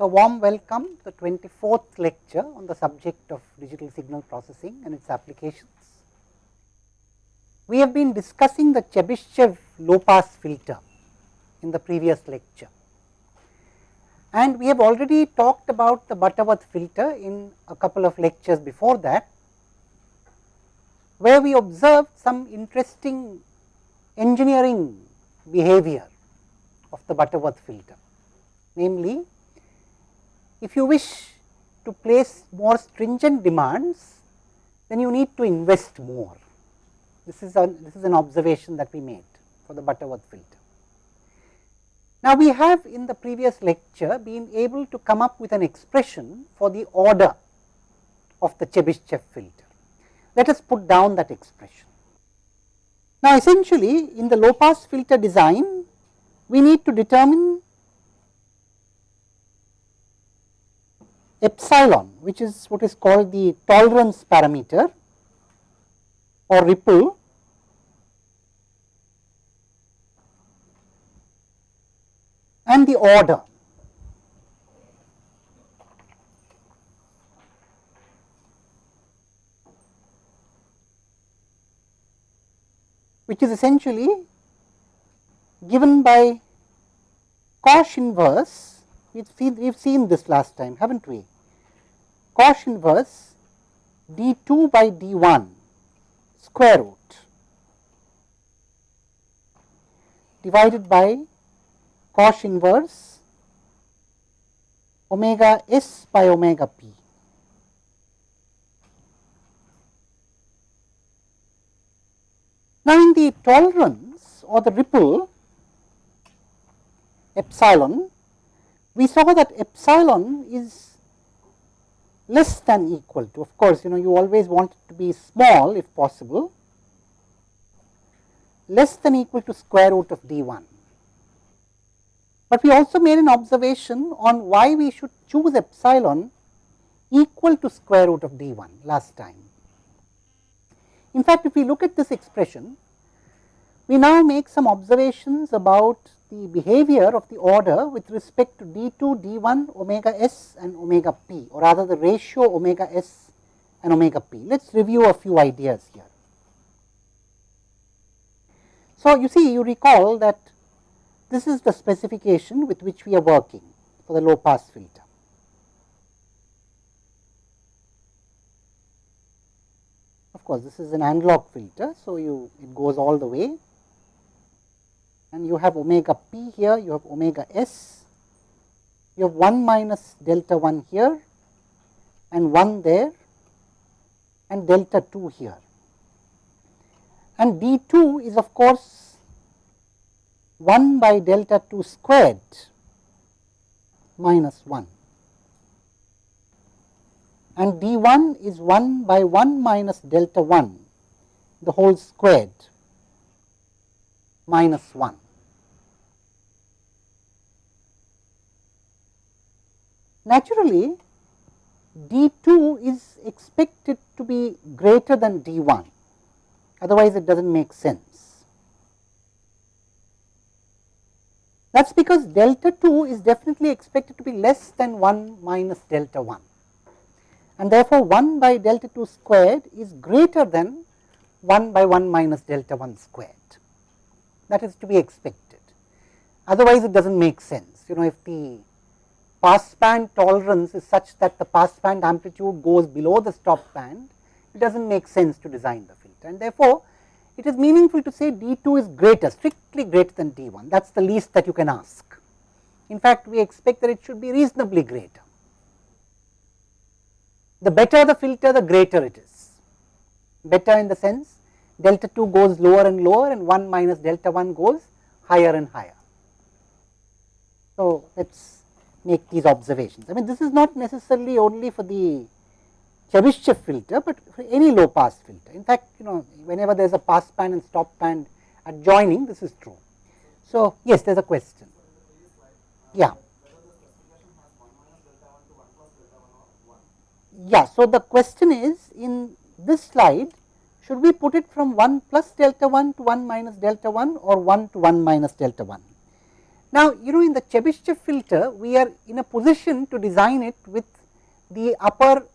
So, warm welcome to the 24th lecture on the subject of digital signal processing and its applications. We have been discussing the Chebyshev low pass filter in the previous lecture and we have already talked about the Butterworth filter in a couple of lectures before that, where we observed some interesting engineering behavior of the Butterworth filter. Namely, if you wish to place more stringent demands, then you need to invest more. This is, a, this is an observation that we made for the Butterworth filter. Now, we have in the previous lecture been able to come up with an expression for the order of the Chebyshev filter. Let us put down that expression. Now, essentially in the low pass filter design, we need to determine epsilon which is what is called the tolerance parameter or ripple and the order. which is essentially given by cosh inverse, we have seen, seen this last time, haven't we? Cosh inverse d 2 by d 1 square root divided by cosh inverse omega s by omega p. Now, in the tolerance or the ripple epsilon, we saw that epsilon is less than equal to. Of course, you know you always want it to be small if possible. Less than equal to square root of d 1 but we also made an observation on why we should choose epsilon equal to square root of d 1 last time. In fact, if we look at this expression, we now make some observations about the behavior of the order with respect to d 2, d 1, omega s and omega p or rather the ratio omega s and omega p. Let us review a few ideas here. So, you see you recall that this is the specification with which we are working for the low pass filter. Of course, this is an analog filter. So, you it goes all the way and you have omega p here, you have omega s, you have 1 minus delta 1 here and 1 there and delta 2 here. And d 2 is of course 1 by delta 2 squared minus 1 and d 1 is 1 by 1 minus delta 1 the whole squared minus 1. Naturally, d 2 is expected to be greater than d 1, otherwise it does not make sense. That is because delta 2 is definitely expected to be less than 1 minus delta 1 and therefore, 1 by delta 2 squared is greater than 1 by 1 minus delta 1 squared that is to be expected. Otherwise, it does not make sense you know if the pass band tolerance is such that the pass band amplitude goes below the stop band it does not make sense to design the filter and therefore, it is meaningful to say d 2 is greater strictly greater than d 1 that is the least that you can ask. In fact, we expect that it should be reasonably greater. The better the filter the greater it is better in the sense delta 2 goes lower and lower and 1 minus delta 1 goes higher and higher. So, let us make these observations. I mean this is not necessarily only for the Chebyshev filter, but for any low pass filter. In fact, you know whenever there is a pass band and stop band adjoining this is true. So, yes there is a question. Yeah. Yeah, so the question is in this slide should we put it from 1 plus delta 1 to 1 minus delta 1 or 1 to 1 minus delta 1. Now, you know in the Chebyshev filter we are in a position to design it with the upper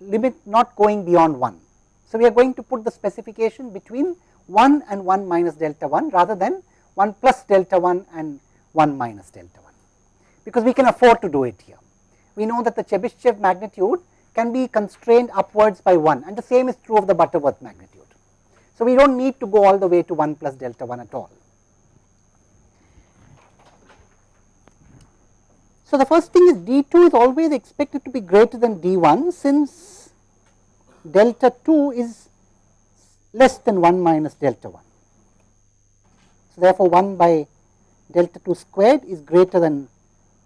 limit not going beyond 1. So, we are going to put the specification between 1 and 1 minus delta 1 rather than 1 plus delta 1 and 1 minus delta 1, because we can afford to do it here. We know that the Chebyshev magnitude can be constrained upwards by 1 and the same is true of the Butterworth magnitude. So, we do not need to go all the way to 1 plus delta 1 at all. So, the first thing is d 2 is always expected to be greater than d 1 since delta 2 is less than 1 minus delta 1. So, therefore, 1 by delta 2 squared is greater than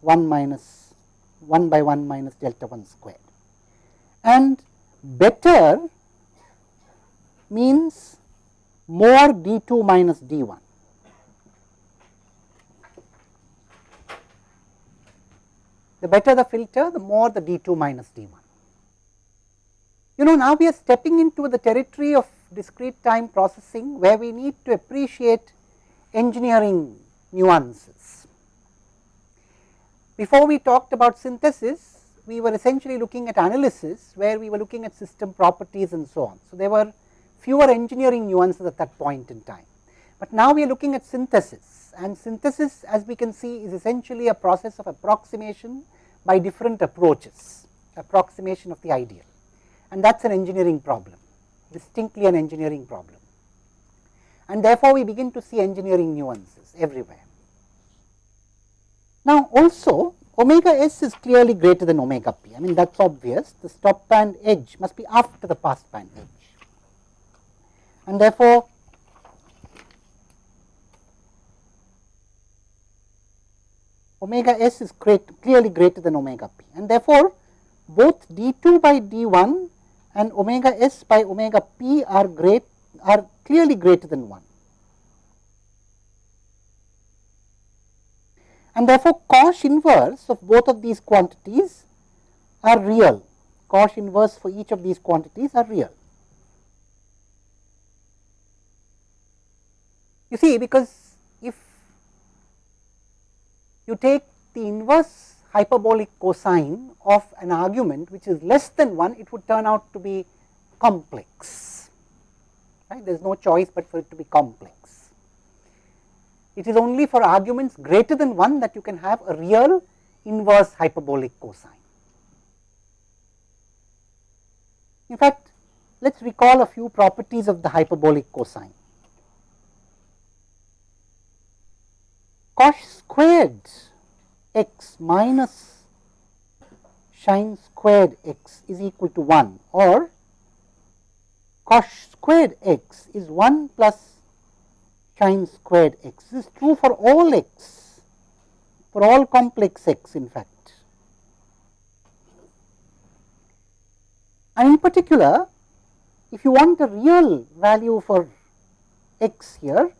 1 minus 1 by 1 minus delta 1 squared. And better means more d 2 minus d 1. The better the filter, the more the d 2 minus d 1. You know now we are stepping into the territory of discrete time processing where we need to appreciate engineering nuances. Before we talked about synthesis, we were essentially looking at analysis where we were looking at system properties and so on. So, there were fewer engineering nuances at that point in time. But now we are looking at synthesis and synthesis as we can see is essentially a process of approximation by different approaches, approximation of the ideal and that is an engineering problem, distinctly an engineering problem. And therefore, we begin to see engineering nuances everywhere. Now, also omega s is clearly greater than omega p, I mean that is obvious, the stop band edge must be after the pass band edge and therefore, omega s is great, clearly greater than omega p and therefore, both d 2 by d 1 and omega s by omega p are great are clearly greater than 1. And therefore, cosh inverse of both of these quantities are real, cosh inverse for each of these quantities are real. You see because if you take the inverse hyperbolic cosine of an argument which is less than 1, it would turn out to be complex, right. There is no choice but for it to be complex. It is only for arguments greater than 1 that you can have a real inverse hyperbolic cosine. In fact, let us recall a few properties of the hyperbolic cosine. Cosh squared x minus sine squared x is equal to 1 or cos squared x is 1 plus sine squared x. This is true for all x, for all complex x in fact. And in particular, if you want a real value for x here,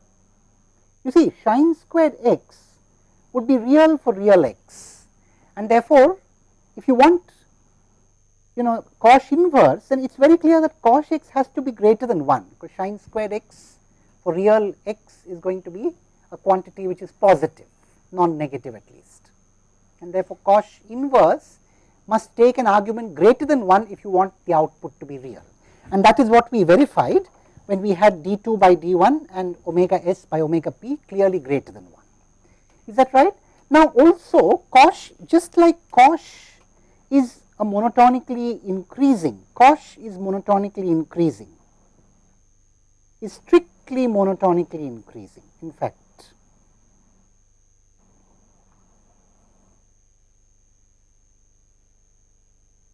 you see sine squared x would be real for real x. And therefore, if you want you know cosh inverse then it is very clear that cosh x has to be greater than 1 because sine squared x for real x is going to be a quantity which is positive non negative at least. And therefore, cosh inverse must take an argument greater than 1 if you want the output to be real. And that is what we verified when we had d 2 by d 1 and omega s by omega p clearly greater than 1. Is that right? Now, also cosh just like cosh is a monotonically increasing, cosh is monotonically increasing, is strictly monotonically increasing in fact.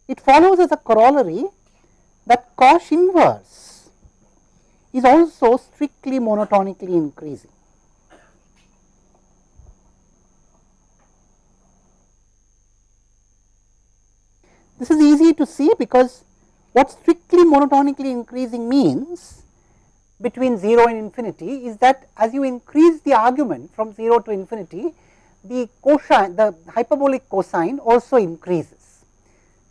It follows as a corollary that cosh inverse is also strictly monotonically increasing. This is easy to see because what strictly monotonically increasing means between 0 and infinity is that as you increase the argument from 0 to infinity, the cosine, the hyperbolic cosine also increases.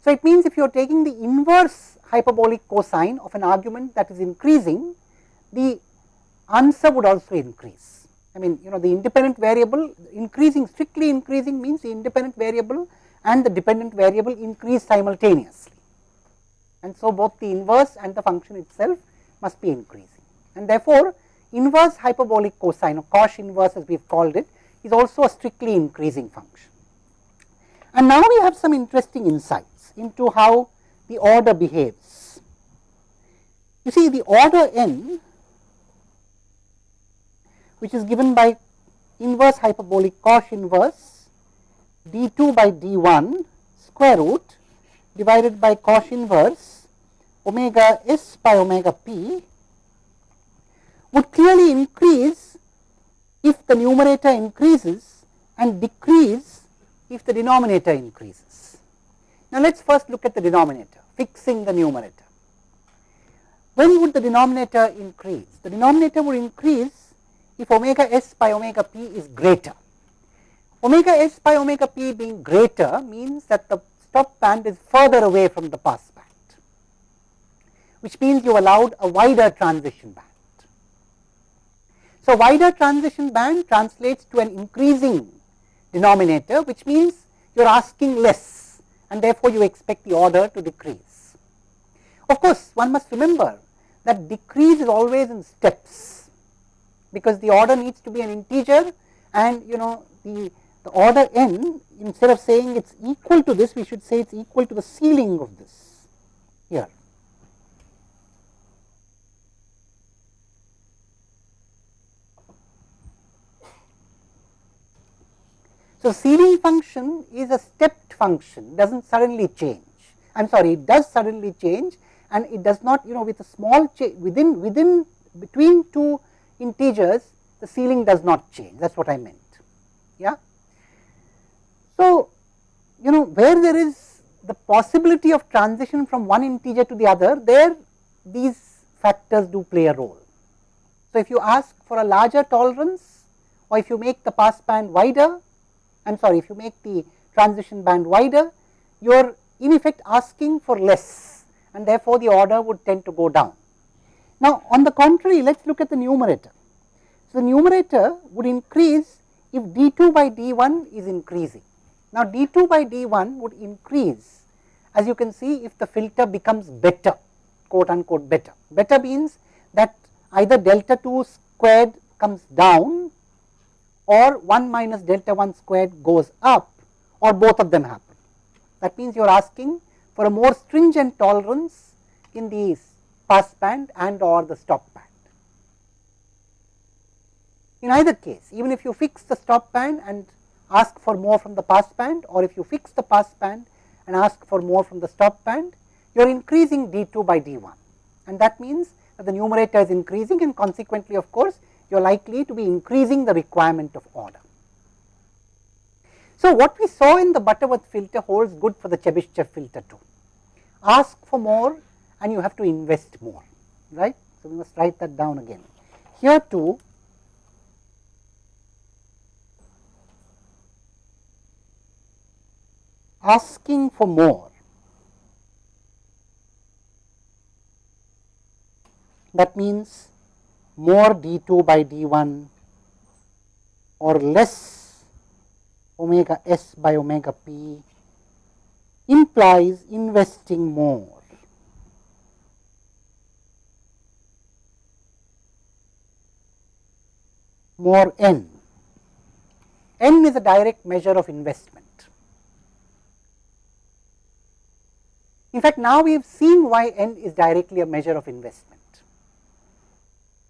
So, it means if you are taking the inverse hyperbolic cosine of an argument that is increasing, the answer would also increase. I mean you know the independent variable increasing strictly increasing means the independent variable and the dependent variable increase simultaneously. And so, both the inverse and the function itself must be increasing and therefore, inverse hyperbolic cosine or cosh inverse as we have called it is also a strictly increasing function. And now we have some interesting insights into how the order behaves. You see the order n which is given by inverse hyperbolic cosh inverse d 2 by d 1 square root divided by cosh inverse omega s by omega p would clearly increase if the numerator increases and decrease if the denominator increases. Now, let us first look at the denominator fixing the numerator. When would the denominator increase? The denominator would increase if omega s by omega p is greater. Omega s by omega p being greater means that the stop band is further away from the pass band, which means you allowed a wider transition band. So, wider transition band translates to an increasing denominator, which means you are asking less and therefore, you expect the order to decrease. Of course, one must remember that decrease is always in steps, because the order needs to be an integer and you know the, the order n instead of saying it is equal to this, we should say it is equal to the ceiling of this here. So, ceiling function is a stepped function does not suddenly change I am sorry it does suddenly change and it does not you know with a small change within within between two integers the ceiling does not change that is what I meant. Yeah. So, you know where there is the possibility of transition from one integer to the other there these factors do play a role. So, if you ask for a larger tolerance or if you make the pass band wider I am sorry if you make the transition band wider you are in effect asking for less and therefore, the order would tend to go down. Now, on the contrary let us look at the numerator. So, the numerator would increase if d 2 by d 1 is increasing. Now, d 2 by d 1 would increase as you can see if the filter becomes better quote unquote better. Better means that either delta 2 squared comes down or 1 minus delta 1 squared goes up or both of them happen. That means you are asking for a more stringent tolerance in the pass band and or the stop band. In either case, even if you fix the stop band and ask for more from the pass band or if you fix the pass band and ask for more from the stop band, you are increasing d 2 by d 1 and that means that the numerator is increasing and consequently of course, you are likely to be increasing the requirement of order. So, what we saw in the Butterworth filter holds good for the Chebyshev filter too. Ask for more and you have to invest more, right. So, we must write that down again. Here too, asking for more that means more d 2 by d 1 or less omega s by omega p implies investing more. More n. n is a direct measure of investment. In fact, now we have seen why n is directly a measure of investment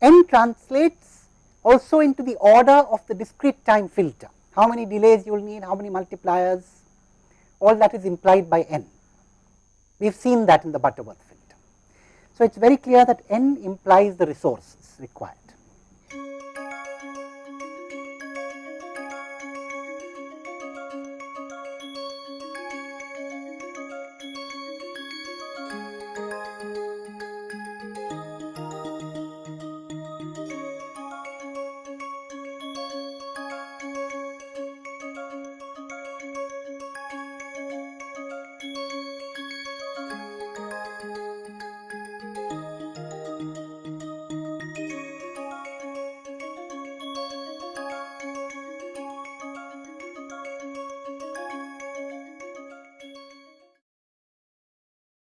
n translates also into the order of the discrete time filter. How many delays you will need, how many multipliers, all that is implied by n. We have seen that in the Butterworth filter. So, it is very clear that n implies the resources required.